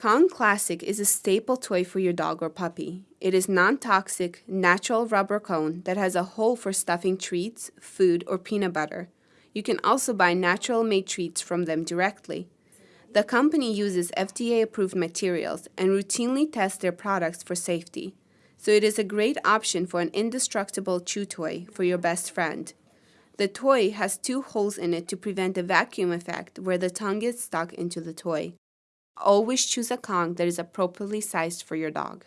Kong Classic is a staple toy for your dog or puppy. It is non-toxic, natural rubber cone that has a hole for stuffing treats, food, or peanut butter. You can also buy natural-made treats from them directly. The company uses FDA-approved materials and routinely tests their products for safety, so it is a great option for an indestructible chew toy for your best friend. The toy has two holes in it to prevent a vacuum effect where the tongue gets stuck into the toy. Always choose a Kong that is appropriately sized for your dog.